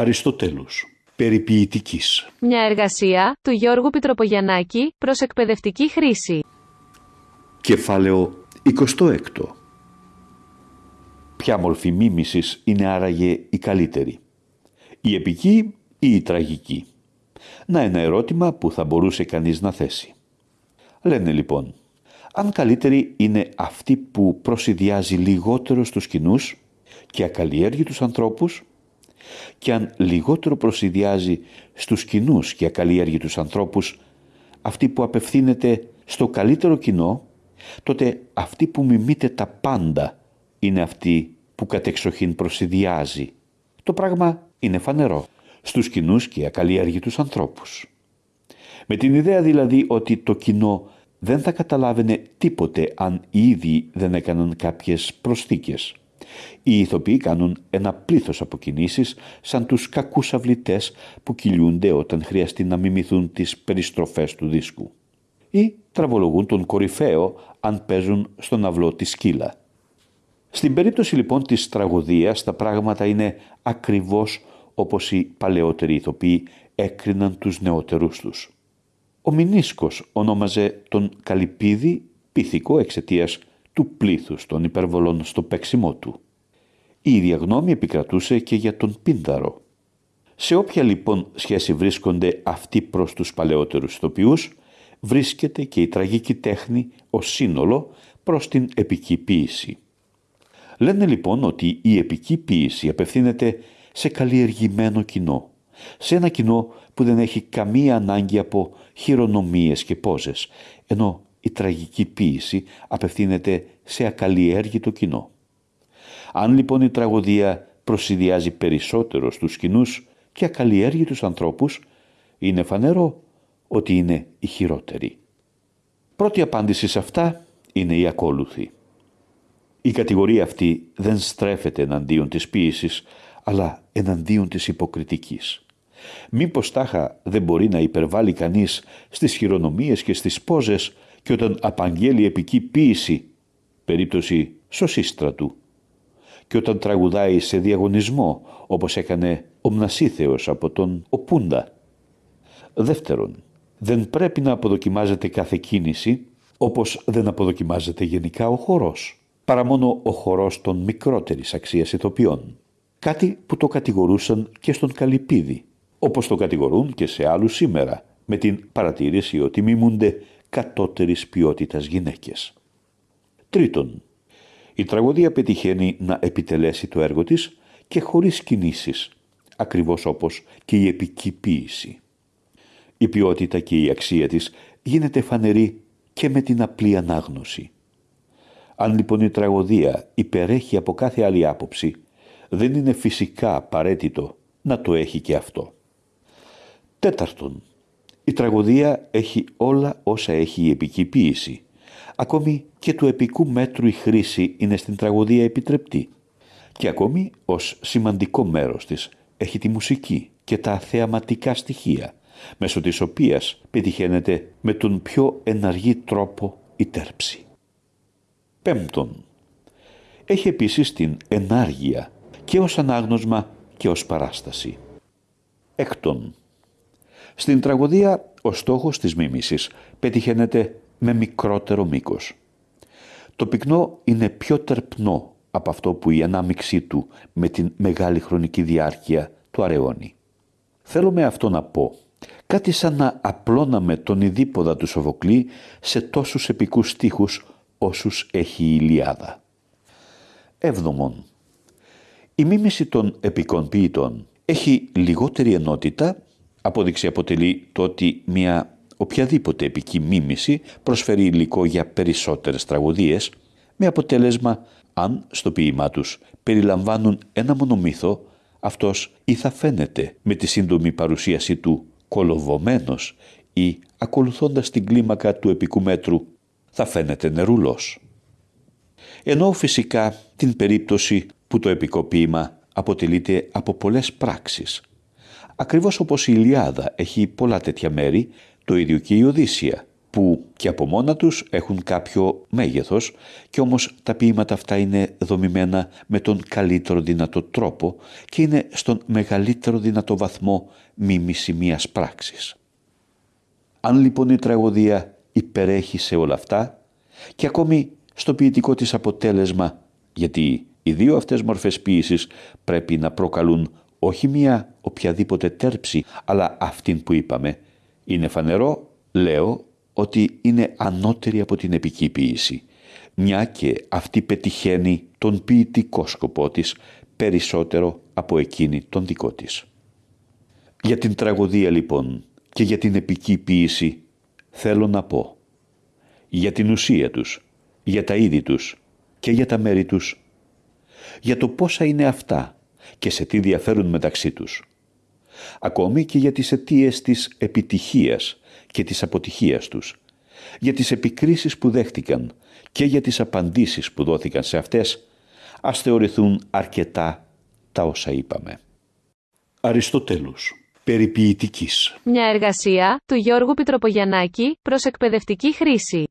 Αριστοτέλους. Περιποιητικής. Μια εργασία του Γιώργου Πιτροπογιαννάκη προς εκπαιδευτική χρήση. Κεφάλαιο 26. Ποια μορφή μίμησης είναι άραγε η καλύτερη; Η επική ή η τραγική; Να ένα ερώτημα που θα μπορούσε κανείς να θέσει. Λένε λοιπόν, αν καλύτερη είναι αυτή που προσυδειάζει λιγότερο στους κοινούς και ακαλλιέργητους ανθρώπους και αν λιγότερο προσυδειάζει στους κοινούς και ακαλλιέργητους ανθρώπους αυτή που απευθύνεται στο καλύτερο κοινό, τότε αυτή που μιμείται τα πάντα είναι αυτή που κατεξοχήν προσυδειάζει. Το πράγμα είναι φανερό στους κοινούς και ακαλλιέργητους ανθρώπους. Με την ιδέα δηλαδή ότι το κοινό δεν θα καταλάβαινε τίποτε αν ήδη δεν έκαναν κάποιες προσθήκες. Οι ηθοποιοί κάνουν ένα πλήθος από κινήσεις σαν τους κακούς αυλητές που κυλιούνται όταν χρειαστεί να μιμηθούν τις περιστροφές του δίσκου. Ή τραβολογούν τον κορυφαίο αν παίζουν στον αυλό τη σκύλα. Στην περίπτωση λοιπόν της τραγωδίας τα πράγματα είναι ακριβώς όπως οι παλαιότεροι ηθοποιοί έκριναν τους νεότερούς τους. Ο Μινίσκος ονόμαζε τον Καλυπίδη πίθηκο εξαιτίας του πλήθους των υπερβολών στο παίξιμό του. Η ίδια γνώμη επικρατούσε και για τον Πίνδαρο. Σε όποια λοιπόν σχέση βρίσκονται αυτοί προς τους παλαιότερους ηθοποιούς, βρίσκεται και η τραγική τέχνη ως σύνολο προς την επική ποίηση. Λένε λοιπόν ότι η επική ποίηση απευθύνεται σε καλλιεργημένο κοινό, σε ένα κοινό που δεν έχει καμία ανάγκη από χειρονομίες και πόζες, ενώ η τραγική ποίηση απευθύνεται σε ακαλλιέργητο κοινό. Αν λοιπόν η τραγωδία προσυδειάζει περισσότερο στους κοινούς και ακαλλιέργητους ανθρώπους, είναι φανερό ότι είναι η χειρότερη. Πρώτη απάντηση σε αυτά είναι η ακόλουθη. Η κατηγορία αυτή δεν στρέφεται εναντίον της ποίησης, αλλά εναντίον της υποκριτικής. Μήπως τάχα δεν μπορεί να υπερβάλλει κανείς στις χειρονομίες και στις πόζες και όταν απαγγέλει επική ποίηση, περίπτωση σωσίστρατου, και όταν τραγουδάει σε διαγωνισμό όπως έκανε ο Μνασίθεος από τον Οπούντα. Δεύτερον, δεν πρέπει να αποδοκιμάζεται κάθε κίνηση όπως δεν αποδοκιμάζεται γενικά ο χορός, παρά μόνο ο χορός των μικρότερης αξίας ηθοποιών. Κάτι που το κατηγορούσαν και στον Καλυπίδη, όπως το κατηγορούν και σε άλλους σήμερα, με την παρατήρηση ότι μιμούνται κατώτερης ποιότητας γυναίκες. Τρίτον, η τραγωδία πετυχαίνει να επιτελέσει το έργο της και χωρίς κινήσεις, ακριβώς όπως και η επικοίηση. Η ποιότητα και η αξία της γίνεται φανερή και με την απλή ανάγνωση. Αν λοιπόν η τραγωδία υπερέχει από κάθε άλλη άποψη, δεν είναι φυσικά απαραίτητο να το έχει και αυτό. Τέταρτον, η τραγωδία έχει όλα όσα έχει η επική Ακόμη και του επικού μέτρου η χρήση είναι στην τραγωδία επιτρεπτή. Και ακόμη ως σημαντικό μέρος της έχει τη μουσική και τα θεαματικά στοιχεία, μέσω της οποίας πετυχαίνεται με τον πιο εναργή τρόπο η τέρψη. Πέμπτον, έχει επίσης την ενάργεια και ως ανάγνωσμα και ως παράσταση. Έκτον, στην τραγωδία ο στόχος της μίμησης πετυχαίνεται με μικρότερο μήκος. Το πυκνό είναι πιο τερπνό από αυτό που η ανάμιξή του με την μεγάλη χρονική διάρκεια του αραιώνει. Θέλω με αυτό να πω κάτι σαν να απλώναμε τον ειδίποδα του Σοβοκλή σε τόσους επικούς στίχους όσους έχει η Ιλιάδα. Έβδομον. Η μίμηση των επικών ποιητών έχει λιγότερη ενότητα Απόδειξη αποτελεί το ότι μια οποιαδήποτε επική μίμηση προσφέρει υλικό για περισσότερες τραγωδίες με αποτέλεσμα αν στο ποίημά τους περιλαμβάνουν ένα μονομύθο αυτός ή θα φαίνεται με τη σύντομη παρουσίαση του κολοβωμένος ή ακολουθώντας την κλίμακα του επικού μέτρου θα φαίνεται νερούλος. Ενώ φυσικά την περίπτωση που το επικό ποίημα αποτελείται από πολλές πράξεις Ακριβώς όπως η Ιλιάδα έχει πολλά τέτοια μέρη, το ίδιο και η Οδύσσια, που και από μόνα τους έχουν κάποιο μέγεθος και όμως τα ποίηματα αυτά είναι δομημένα με τον καλύτερο δυνατό τρόπο και είναι στον μεγαλύτερο δυνατό βαθμό μίμηση μίας πράξης. Αν λοιπόν η τραγωδία υπερέχει σε όλα αυτά και ακόμη στο ποιητικό της αποτέλεσμα γιατί οι δύο αυτές μορφές ποίησης πρέπει να προκαλούν όχι μία οποιαδήποτε τέρψη αλλά αυτήν που είπαμε είναι φανερό, λέω, ότι είναι ανώτερη από την επική ποίηση, μια και αυτή πετυχαίνει τον ποιητικό σκοπό της περισσότερο από εκείνη τον δικό της. Για την τραγωδία λοιπόν και για την επική ποίηση θέλω να πω για την ουσία τους, για τα είδη τους και για τα μέρη τους, για το πόσα είναι αυτά και σε τι διαφέρουν μεταξύ τους, ακόμη και για τις αιτίες της επιτυχίας και της αποτυχίας τους, για τις επικρίσεις που δέχτηκαν και για τις απαντήσεις που δόθηκαν σε αυτές, ας θεωρηθούν αρκετά τα όσα είπαμε. Αριστοτέλους, περιποιητικής. Μια εργασία του Γιώργου Πιτροπογιαννάκη προς εκπαιδευτική χρήση.